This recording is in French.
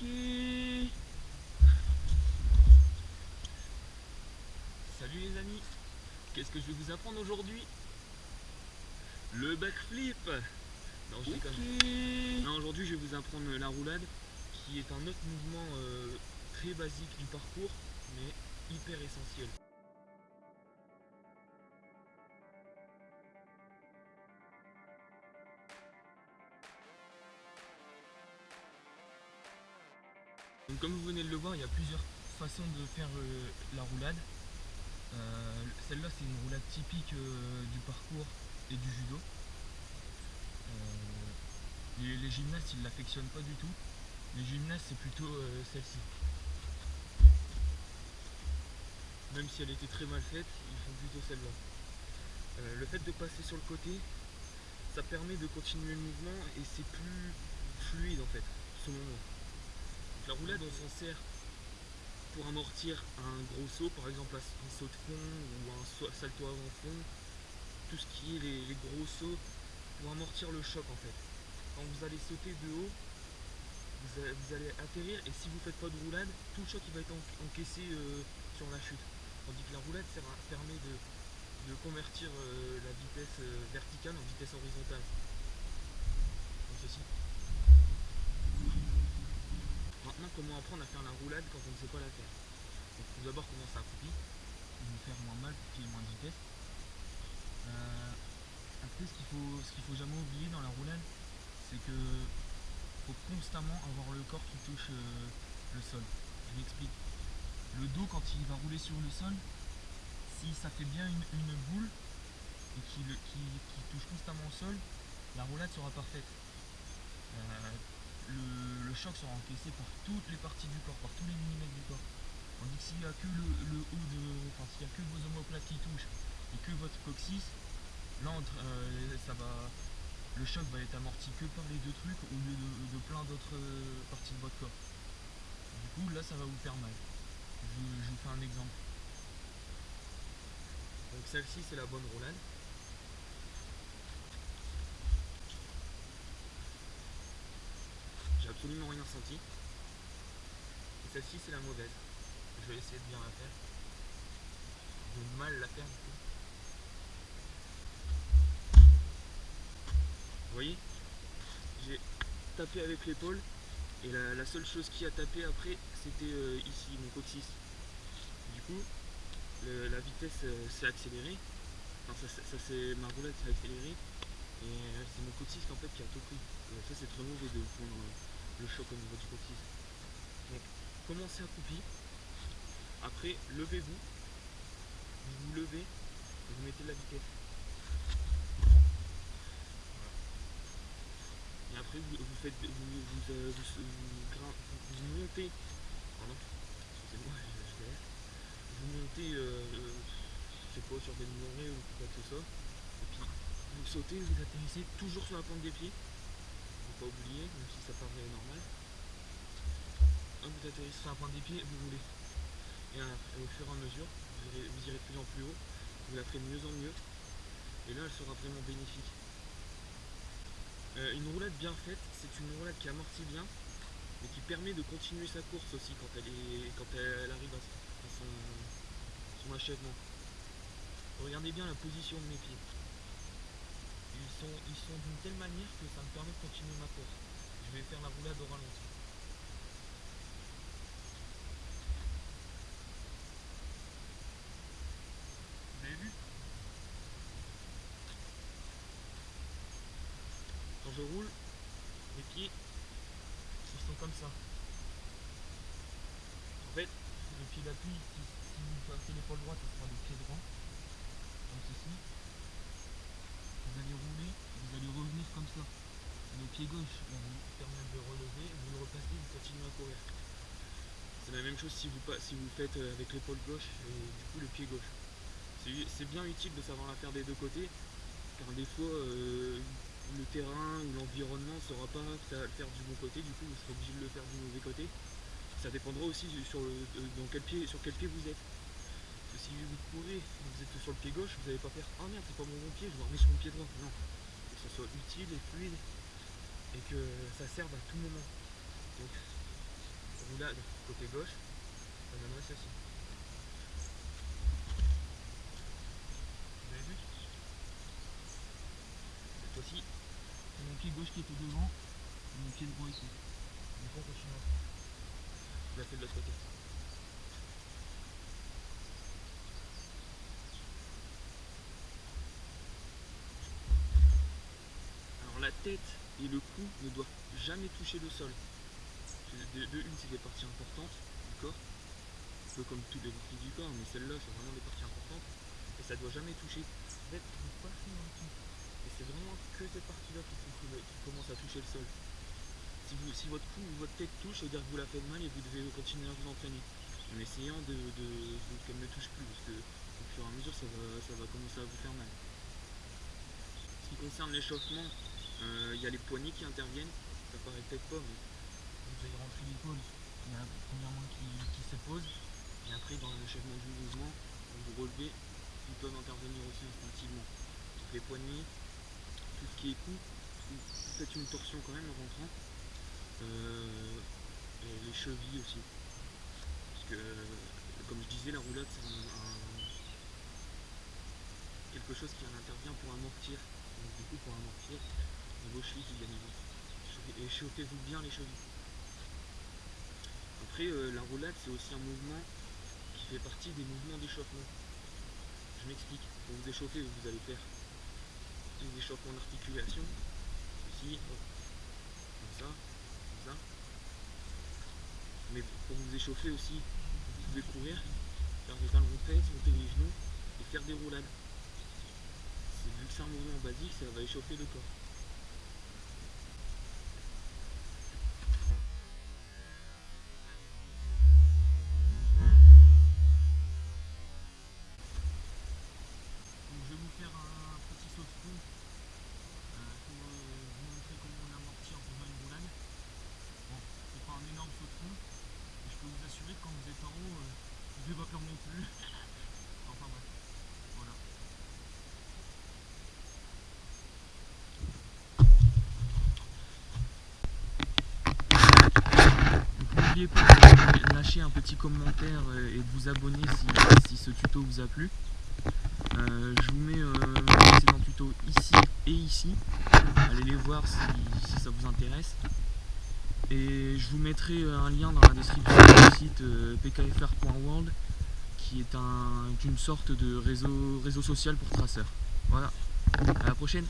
Salut les amis Qu'est-ce que je vais vous apprendre aujourd'hui? Le backflip Non, je déconne. Non, aujourd'hui je vais vous apprendre la roulade, qui est un autre mouvement euh, très basique du parcours, mais hyper essentiel. Donc comme vous venez de le voir, il y a plusieurs façons de faire euh, la roulade. Euh, celle-là c'est une roulade typique euh, du parcours et du judo. Les, gymnastes ils l'affectionnent pas du tout. Les gymnastes c'est plutôt celle-ci. Même si elle était très mal faite, ils font plutôt celle-là. le fait de passer sur le côté, ça permet de continuer le mouvement et c'est plus fluide en fait, ce moment. La roulade, on s'en sert pour amortir un gros saut, par exemple un saut de fond ou un salto avant fond, tout ce qui est les, gros sauts, pour amortir le choc en fait. Quand vous allez sauter de haut, vous allez, atterrir et si vous ne faites pas de roulade, tout le choc va être encaissé euh, sur la chute. Tandis que la roulade permet de, convertir euh, la vitesse euh, verticale en vitesse horizontale. Ceci. Comment apprendre à faire la roulade quand on ne sait pas la faire Donc, d'abord commencer à couper, nous faire moins mal pour qu'il moins de vitesse. Euh, après, ce qu'il faut, ce qu'il faut jamais oublier dans la roulade, c'est que faut constamment avoir le corps qui touche euh, le sol. Je m'explique. Le dos, quand il va rouler sur le sol, si ça fait bien une, boule et qu'il qui, touche constamment au sol, la roulade sera parfaite. Euh, le, choc sera encaissé par toutes les parties du corps, par tous les millimètres du corps. Tandis que s'il n'y a que le, haut de. Enfin s'il n'y a que vos omoplates qui touchent et que votre coccyx, là euh, ça va. Le choc va être amorti que par les deux trucs au lieu de, plein d'autres euh, parties de votre corps. Du coup là ça va vous faire mal. Je, je vous fais un exemple. Donc celle-ci c'est la bonne roulade. Absolument rien senti. Celle-ci c'est la mauvaise. Je vais essayer de bien la faire. De mal la faire du coup. Vous voyez J'ai tapé avec l'épaule et la, seule chose qui a tapé après c'était euh, ici mon coccyx. Du coup la vitesse euh, s'est accélérée. Enfin ça, c'est ma roulette s'est accélérée et euh, c'est mon coccyx en fait qui a tout pris. ça c'est très mauvais de prendre le choc au niveau du coccyx. Donc commencez accroupi. Après, levez-vous. Vous vous levez et vous mettez de la vitesse. Et après vous, faites vous, vous, euh, vous, montez pardon, excusez-moi je, Vous montez euh, je sais pas sur des montées ou quoi que ce soit. Et puis vous sautez, vous atterrissez toujours sur la pointe des pieds même si ça paraît normal. vous atterrissez un point des pieds, vous roulez. Et, au fur et à mesure, vous irez, de plus en plus haut, vous la ferez de mieux en mieux. Et là, elle sera vraiment bénéfique. Euh, une roulade bien faite, c'est une roulade qui amortit bien, mais qui permet de continuer sa course aussi quand elle, arrive à, son, son achèvement. Regardez bien la position de mes pieds ils sont d'une telle manière que ça me permet de continuer ma course. Je vais faire la roulade au ralenti. Vous avez vu? Quand je roule, mes pieds sont comme ça. En fait, le pied d'appui, si, si vous passez l'épaule droite, ce sera le pied droit, comme ceci vous allez rouler, vous allez revenir comme ça. Le pied gauche va vous permettre de relever, vous le repassez, vous continuez à courir. C'est la même chose si vous, faites euh, avec l'épaule gauche et du coup le pied gauche. C'est bien utile de savoir la faire des deux côtés, car des fois euh, le terrain ou l'environnement ne saura pas faire du bon côté, du coup vous serez obligé de le faire du mauvais côté. Ça dépendra aussi sur, quel pied, vous êtes si vous courez, vous êtes sur le pied gauche, vous n'allez pas faire Oh merde, c'est pas mon bon pied, je vais remettre sur mon pied droit. Non, que ce soit utile et fluide et que ça serve à tout moment. Donc, roulade côté gauche, ça donnerait ceci. Vous avez vu? Cette fois-ci, c'est mon pied gauche qui était devant, et mon pied droit ici. Du coup, on continue. Je la fais de l'autre côté. Alors la tête et le cou ne doivent jamais toucher le sol. De, une, c'est des parties importantes du corps, un peu comme toutes les parties du corps, mais celle-là, c'est vraiment des parties importantes, et ça doit jamais toucher. Et c'est vraiment que cette partie-là qui, qui commence à toucher le sol. Si, votre cou ou votre tête touche, ça veut dire que vous la faites mal et vous devez continuer à vous entraîner. En essayant de, qu'elle ne touche plus, parce que au fur et à mesure, ça va, commencer à vous faire mal. Ce qui concerne l'échauffement, il y a les poignets qui interviennent. Ça paraît peut-être pas, mais vous allez rentrer l'épaule. Il y a premièrement qui, qui se pose, et après dans l'achèvement du mouvement, quand vous relevez, ils peuvent intervenir aussi instinctivement. Donc les poignets, tout ce qui est cou, vous faites une torsion quand même en rentrant. Euh, et les chevilles aussi. Parce que, comme je disais, la roulade c'est quelque chose qui en intervient pour amortir. Donc du coup, pour amortir, Et chauffez-vous bien les chevilles. Après, euh, la roulade, c'est aussi un mouvement qui fait partie des mouvements d'échauffement. Je m'explique. Pour vous échauffer, vous allez faire des échauffements d'articulation. Ici, comme ça, comme ça. Mais pour vous échauffer aussi, vous pouvez courir, faire des talons fesses, monter les genoux et faire des roulades. C'est- Vu que c'est un mouvement basique, ça va échauffer le corps. Donc je vais vous faire un petit saut de fond euh, pour euh, vous montrer comment on amortit en faisant une roulade. Bon, c'est pas un énorme saut de fond, mais je peux vous euh, vous devez pas non plus. enfin bref, voilà. Donc, N'oubliez pas de lâcher un petit commentaire euh, et de vous abonner si, si ce tuto vous a plu. Euh, je vous mets euh, mes précédents tutos ici et ici. Allez les voir si, si ça vous intéresse. Et je vous mettrai euh, un lien dans la description du site euh, pkfr.world qui est un, une sorte de réseau, réseau social pour traceurs. Voilà, à la prochaine